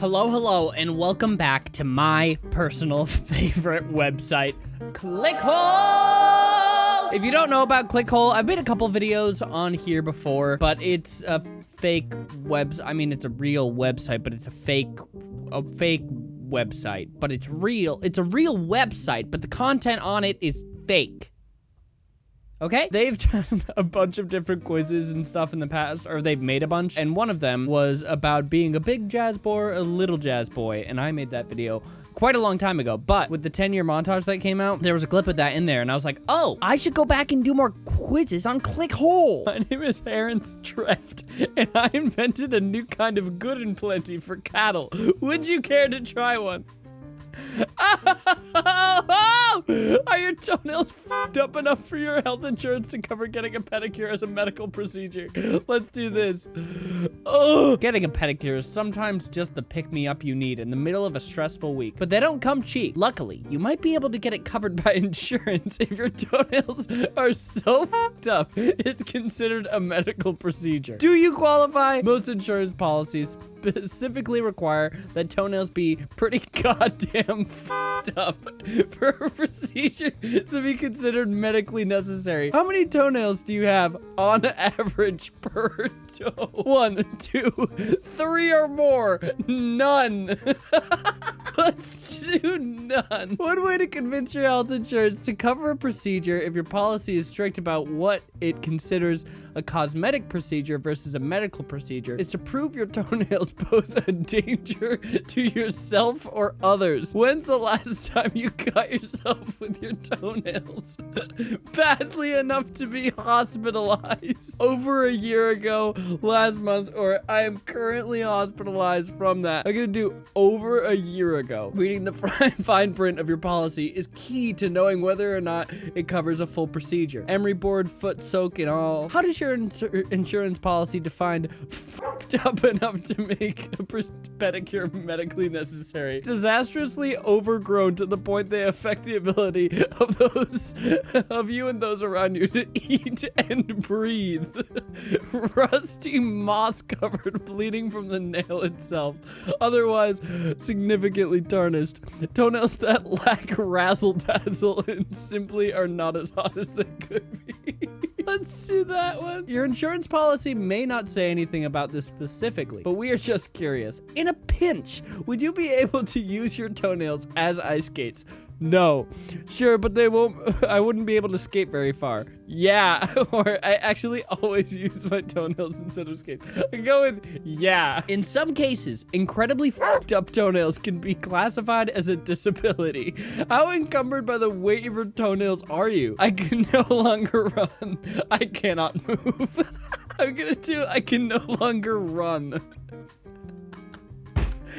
Hello, hello, and welcome back to my personal favorite website, Clickhole! If you don't know about Clickhole, I've made a couple videos on here before, but it's a fake webs. I mean, it's a real website, but it's a fake, a fake website, but it's real. It's a real website, but the content on it is fake. Okay? They've done a bunch of different quizzes and stuff in the past, or they've made a bunch, and one of them was about being a big jazz boy or a little jazz boy, and I made that video quite a long time ago, but with the 10-year montage that came out, there was a clip of that in there, and I was like, oh, I should go back and do more quizzes on Clickhole. My name is Aaron Streft, and I invented a new kind of good and plenty for cattle. Would you care to try one? Are your toenails f***ed up enough for your health insurance to cover getting a pedicure as a medical procedure? Let's do this. Oh, getting a pedicure is sometimes just the pick-me-up you need in the middle of a stressful week, but they don't come cheap. Luckily, you might be able to get it covered by insurance if your toenails are so f***ed up, it's considered a medical procedure. Do you qualify? Most insurance policies specifically require that toenails be pretty goddamn f***ed up for a procedure to be considered medically necessary. How many toenails do you have on average per toe? One, two, three or more. None. Let's do none. One way to convince your health insurance to cover a procedure if your policy is strict about what it considers a cosmetic procedure versus a medical procedure is to prove your toenails pose a danger to yourself or others. When's the last time you cut yourself with your toenails? Badly enough to be hospitalized. Over a year ago, last month, or I am currently hospitalized from that. I'm gonna do over a year ago. Reading the fine print of your policy is key to knowing whether or not it covers a full procedure. Emery board, foot soak, and all. How does your ins insurance policy define fucked up enough to make a pedicure medically necessary? Disastrously overgrown to the point they affect the ability of those of you and those around you to eat and breathe. Rusty, moss-covered, bleeding from the nail itself. Otherwise, significantly tarnished. Toenails that lack razzle dazzle and simply are not as hot as they could be. Let's do that one. Your insurance policy may not say anything about this specifically, but we are just curious. In a pinch, would you be able to use your toenails as ice skates? No. Sure, but they won't. I wouldn't be able to skate very far. Yeah. or I actually always use my toenails instead of skates. I go with yeah. In some cases, incredibly fucked up toenails can be classified as a disability. How encumbered by the weight of your toenails are you? I can no longer run. I cannot move. I'm gonna do I can no longer run.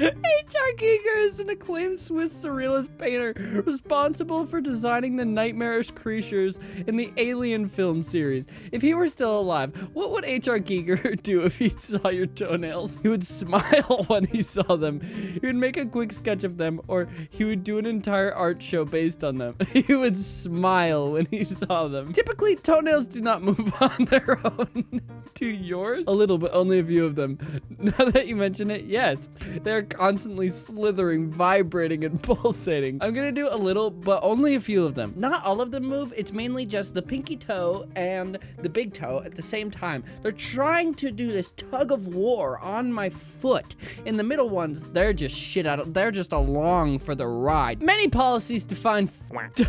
H.R. Giger is an acclaimed Swiss surrealist painter responsible for designing the nightmarish creatures in the Alien film series. If he were still alive, what would H.R. Giger do if he saw your toenails? He would smile when he saw them. He would make a quick sketch of them, or he would do an entire art show based on them. He would smile when he saw them. Typically, toenails do not move on their own. to yours? A little, but only a few of them. Now that you mention it, yes. They're constantly slithering, vibrating, and pulsating. I'm gonna do a little, but only a few of them. Not all of them move. It's mainly just the pinky toe and the big toe at the same time. They're trying to do this tug of war on my foot. In the middle ones, they're just shit out of, they're just along for the ride. Many policies define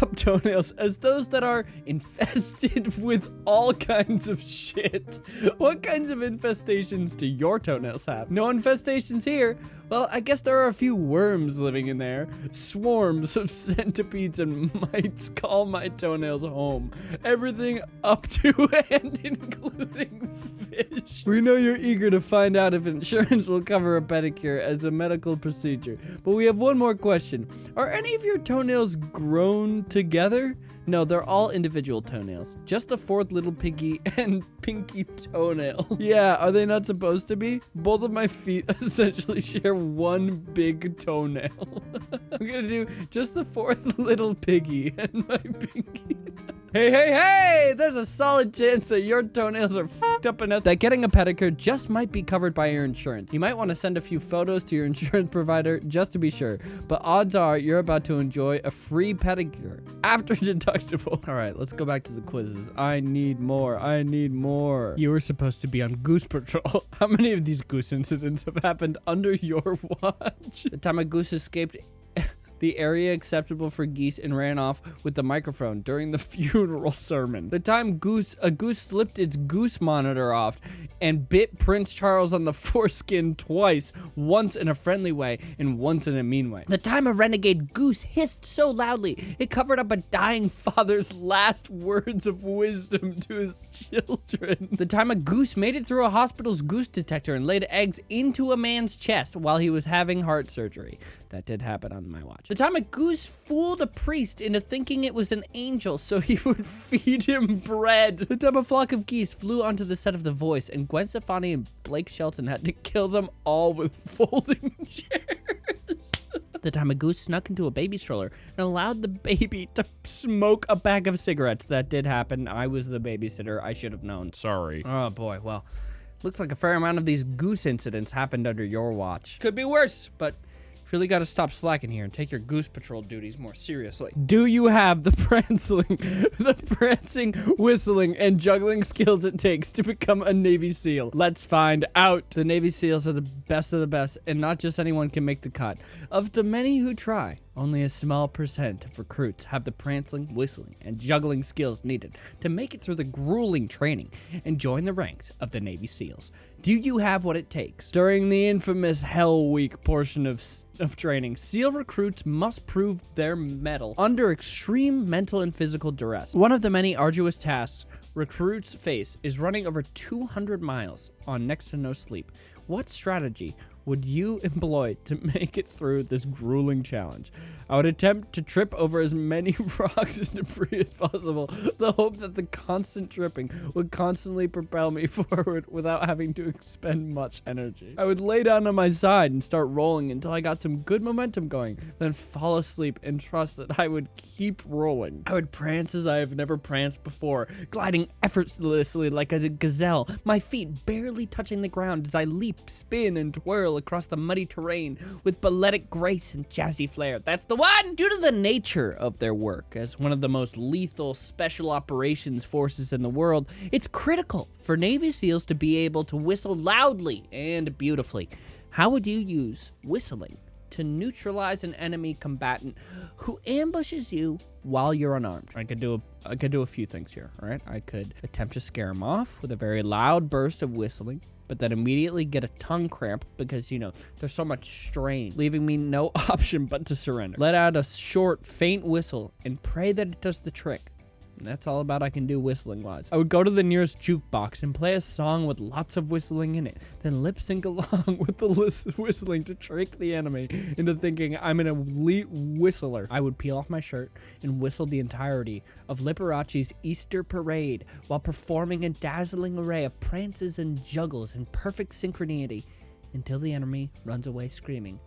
up toenails as those that are infested with all kinds of shit. What kinds of infestations do your toenails have? No infestations here. Well, I guess there are a few worms living in there. Swarms of centipedes and mites call my toenails home. Everything up to and including fish. We know you're eager to find out if insurance will cover a pedicure as a medical procedure, but we have one more question. Are any of your toenails grown together? No, they're all individual toenails. Just the fourth little piggy and pinky toenail. yeah, are they not supposed to be? Both of my feet essentially share one big toenail. I'm gonna do just the fourth little piggy and my pinky. Hey, hey, hey! There's a solid chance that your toenails are fucked up enough that getting a pedicure just might be covered by your insurance. You might want to send a few photos to your insurance provider just to be sure. But odds are you're about to enjoy a free pedicure after deductible. All right, let's go back to the quizzes. I need more. I need more. You were supposed to be on Goose Patrol. How many of these goose incidents have happened under your watch? The time a goose escaped the area acceptable for geese and ran off with the microphone during the funeral sermon. The time goose a goose slipped its goose monitor off and bit Prince Charles on the foreskin twice, once in a friendly way and once in a mean way. The time a renegade goose hissed so loudly it covered up a dying father's last words of wisdom to his children. The time a goose made it through a hospital's goose detector and laid eggs into a man's chest while he was having heart surgery. That did happen on my watch. The time a goose fooled a priest into thinking it was an angel so he would feed him bread. The time a flock of geese flew onto the set of The Voice and Gwen Stefani and Blake Shelton had to kill them all with folding chairs. the time a goose snuck into a baby stroller and allowed the baby to smoke a bag of cigarettes. That did happen. I was the babysitter. I should have known. Sorry. Oh boy, well, looks like a fair amount of these goose incidents happened under your watch. Could be worse, but really got to stop slacking here and take your goose patrol duties more seriously. Do you have the prancing, the prancing, whistling, and juggling skills it takes to become a Navy SEAL? Let's find out. The Navy SEALs are the best of the best, and not just anyone can make the cut. Of the many who try, only a small percent of recruits have the prancing, whistling, and juggling skills needed to make it through the grueling training and join the ranks of the Navy SEALs. Do you have what it takes? During the infamous Hell Week portion of, of training, SEAL recruits must prove their mettle under extreme mental and physical duress. One of the many arduous tasks recruits face is running over 200 miles on next to no sleep. What strategy would you employ to make it through this grueling challenge? I would attempt to trip over as many rocks and debris as possible, the hope that the constant tripping would constantly propel me forward without having to expend much energy. I would lay down on my side and start rolling until I got some good momentum going, then fall asleep and trust that I would keep rolling. I would prance as I have never pranced before, gliding effortlessly like a gazelle, my feet barely touching the ground as I leap, spin, and twirl across the muddy terrain with balletic grace and jazzy flair. That's the one! Due to the nature of their work as one of the most lethal special operations forces in the world, it's critical for Navy SEALs to be able to whistle loudly and beautifully. How would you use whistling to neutralize an enemy combatant who ambushes you while you're unarmed. I could do a I could do a few things here, all right? I could attempt to scare him off with a very loud burst of whistling but then immediately get a tongue cramp because, you know, there's so much strain, leaving me no option but to surrender. Let out a short, faint whistle and pray that it does the trick. That's all about I can do whistling wise. I would go to the nearest jukebox and play a song with lots of whistling in it, then lip sync along with the whistling to trick the enemy into thinking I'm an elite whistler. I would peel off my shirt and whistle the entirety of Liberace's Easter Parade while performing a dazzling array of prances and juggles in perfect synchronicity until the enemy runs away screaming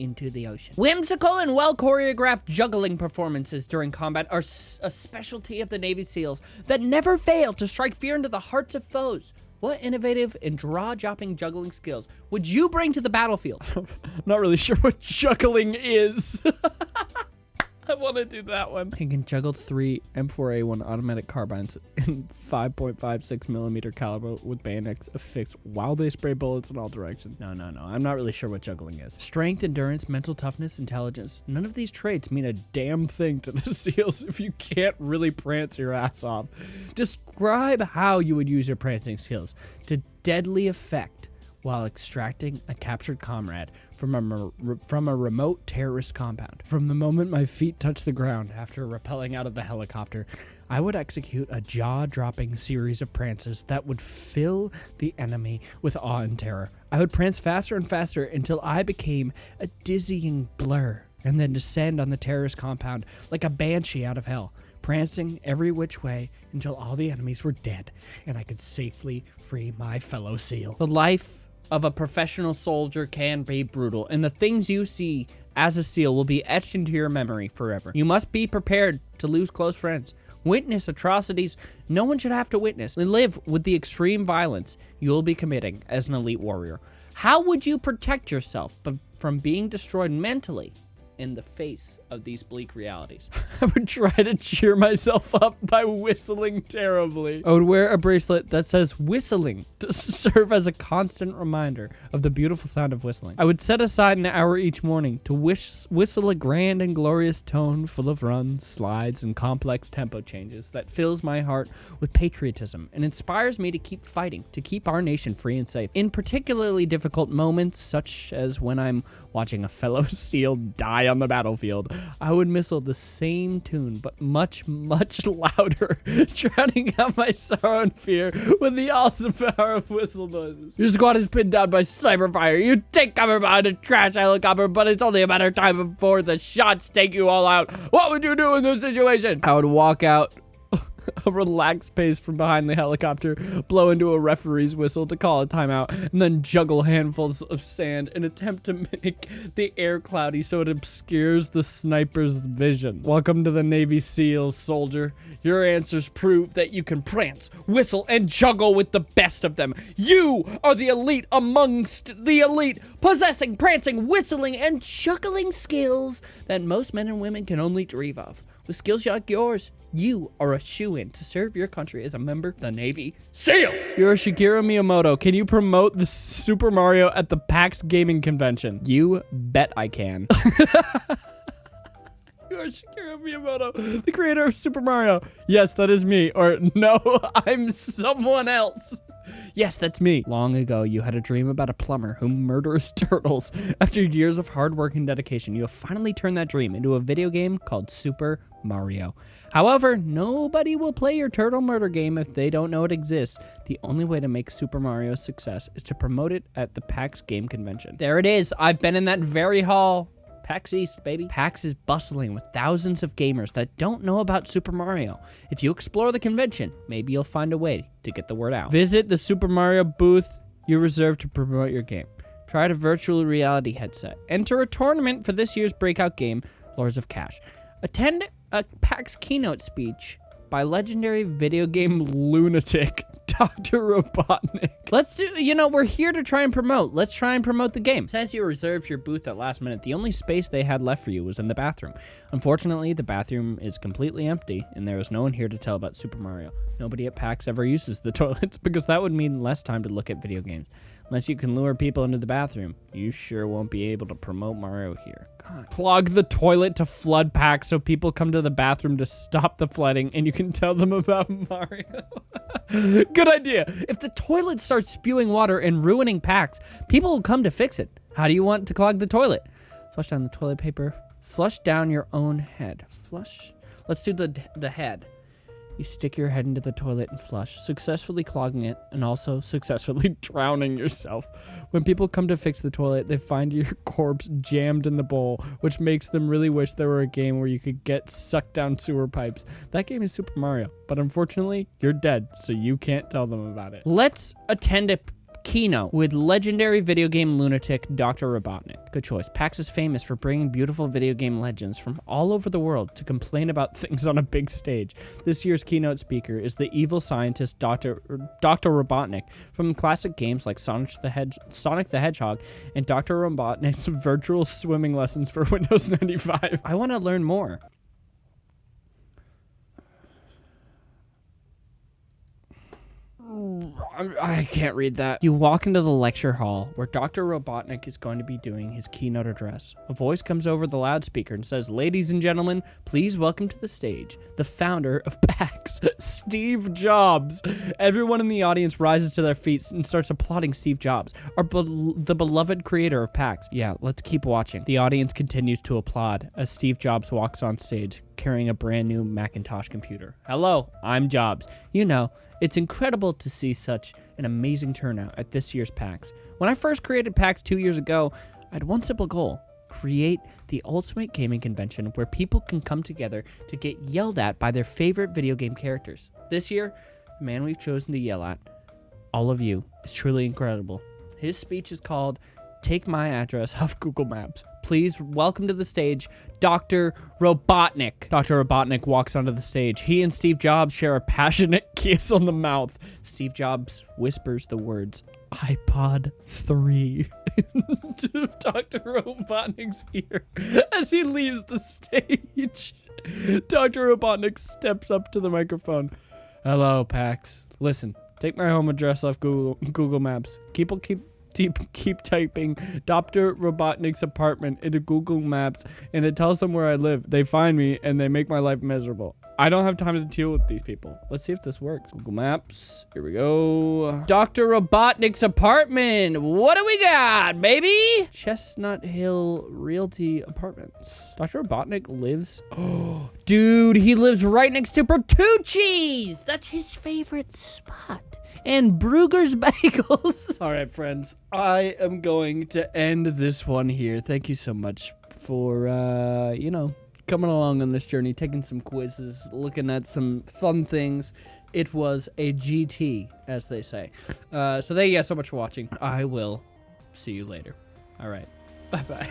into the ocean. Whimsical and well choreographed juggling performances during combat are a specialty of the Navy SEALs that never fail to strike fear into the hearts of foes. What innovative and jaw-dropping juggling skills would you bring to the battlefield? I'm not really sure what juggling is. I want to do that one. He can juggle three M4A1 automatic carbines in 5.56 millimeter caliber with bayonets affixed while they spray bullets in all directions. No, no, no. I'm not really sure what juggling is. Strength, endurance, mental toughness, intelligence. None of these traits mean a damn thing to the SEALs if you can't really prance your ass off. Describe how you would use your prancing skills to deadly effect while extracting a captured comrade from a, from a remote terrorist compound. From the moment my feet touched the ground after rappelling out of the helicopter, I would execute a jaw dropping series of prances that would fill the enemy with awe and terror. I would prance faster and faster until I became a dizzying blur and then descend on the terrorist compound like a banshee out of hell prancing every which way until all the enemies were dead and I could safely free my fellow SEAL. The life of a professional soldier can be brutal, and the things you see as a SEAL will be etched into your memory forever. You must be prepared to lose close friends witness atrocities no one should have to witness, and live with the extreme violence you'll be committing as an elite warrior. How would you protect yourself from being destroyed mentally in the face of these bleak realities. I would try to cheer myself up by whistling terribly. I would wear a bracelet that says whistling to serve as a constant reminder of the beautiful sound of whistling. I would set aside an hour each morning to whistle a grand and glorious tone full of runs, slides, and complex tempo changes that fills my heart with patriotism and inspires me to keep fighting, to keep our nation free and safe. In particularly difficult moments, such as when I'm watching a fellow SEAL die on the battlefield, I would whistle the same tune, but much, much louder, drowning out my sorrow and fear with the awesome power of whistle noises. Your squad is pinned down by sniper fire. You take cover behind a trash helicopter, but it's only a matter of time before the shots take you all out. What would you do in this situation? I would walk out a relaxed pace from behind the helicopter, blow into a referee's whistle to call a timeout, and then juggle handfuls of sand and attempt to make the air cloudy so it obscures the sniper's vision. Welcome to the Navy SEALs, soldier. Your answers prove that you can prance, whistle, and juggle with the best of them. You are the elite amongst the elite, possessing prancing, whistling, and juggling skills that most men and women can only dream of. With skills like yours, you are a shoe-in to serve your country as a member of the Navy SEALs. You're a Shigeru Miyamoto. Can you promote the Super Mario at the PAX Gaming Convention? You bet I can. you are Shigeru Miyamoto, the creator of Super Mario. Yes, that is me. Or no, I'm someone else. Yes, that's me. Long ago, you had a dream about a plumber who murders turtles. After years of hard work and dedication, you have finally turned that dream into a video game called Super Mario. However, nobody will play your turtle murder game if they don't know it exists. The only way to make Super Mario a success is to promote it at the PAX Game Convention. There it is. I've been in that very hall. PAX East, baby. PAX is bustling with thousands of gamers that don't know about Super Mario. If you explore the convention, maybe you'll find a way to get the word out. Visit the Super Mario booth you reserve to promote your game. Try a virtual reality headset. Enter a tournament for this year's breakout game, Lords of Cash. Attend a PAX keynote speech by legendary video game lunatic Dr. Robotnik. Let's do, you know, we're here to try and promote. Let's try and promote the game. Since you reserved your booth at last minute, the only space they had left for you was in the bathroom. Unfortunately, the bathroom is completely empty, and there is no one here to tell about Super Mario. Nobody at PAX ever uses the toilets because that would mean less time to look at video games. Unless you can lure people into the bathroom, you sure won't be able to promote Mario here. God. Clog the toilet to flood PAX so people come to the bathroom to stop the flooding and you can tell them about Mario. Good idea. If the toilet starts spewing water and ruining PAX, people will come to fix it. How do you want to clog the toilet? Flush down the toilet paper. Flush down your own head. Flush. Let's do the, the head. You stick your head into the toilet and flush, successfully clogging it and also successfully drowning yourself. When people come to fix the toilet, they find your corpse jammed in the bowl, which makes them really wish there were a game where you could get sucked down sewer pipes. That game is Super Mario, but unfortunately, you're dead, so you can't tell them about it. Let's attend a keynote with legendary video game lunatic Dr. Robotnik. Good choice. PAX is famous for bringing beautiful video game legends from all over the world to complain about things on a big stage. This year's keynote speaker is the evil scientist Dr. Dr. Robotnik from classic games like Sonic the, Hedge Sonic the Hedgehog and Dr. Robotnik's virtual swimming lessons for Windows 95. I want to learn more. I can't read that. You walk into the lecture hall where Dr. Robotnik is going to be doing his keynote address. A voice comes over the loudspeaker and says, Ladies and gentlemen, please welcome to the stage the founder of PAX, Steve Jobs. Everyone in the audience rises to their feet and starts applauding Steve Jobs, our be the beloved creator of PAX. Yeah, let's keep watching. The audience continues to applaud as Steve Jobs walks on stage carrying a brand new Macintosh computer. Hello, I'm Jobs. You know, it's incredible to see such an amazing turnout at this year's PAX. When I first created PAX two years ago, I had one simple goal create the ultimate gaming convention where people can come together to get yelled at by their favorite video game characters. This year, the man we've chosen to yell at, all of you, is truly incredible. His speech is called take my address off Google Maps. Please welcome to the stage Dr. Robotnik. Dr. Robotnik walks onto the stage. He and Steve Jobs share a passionate kiss on the mouth. Steve Jobs whispers the words iPod 3 to Dr. Robotnik's ear as he leaves the stage. Dr. Robotnik steps up to the microphone. Hello, Pax. Listen, take my home address off Google Google Maps. Keep keep keep keep typing Dr. Robotnik's apartment into Google Maps and it tells them where I live. They find me and they make my life miserable. I don't have time to deal with these people. Let's see if this works. Google Maps. Here we go. Dr. Robotnik's apartment. What do we got, baby? Chestnut Hill Realty Apartments. Dr. Robotnik lives. Oh, dude, he lives right next to Bertucci's. That's his favorite spot and Bruegger's Bagels. All right, friends, I am going to end this one here. Thank you so much for, uh, you know, coming along on this journey, taking some quizzes, looking at some fun things. It was a GT, as they say. Uh, so thank you guys so much for watching. I will see you later. All right. Bye-bye.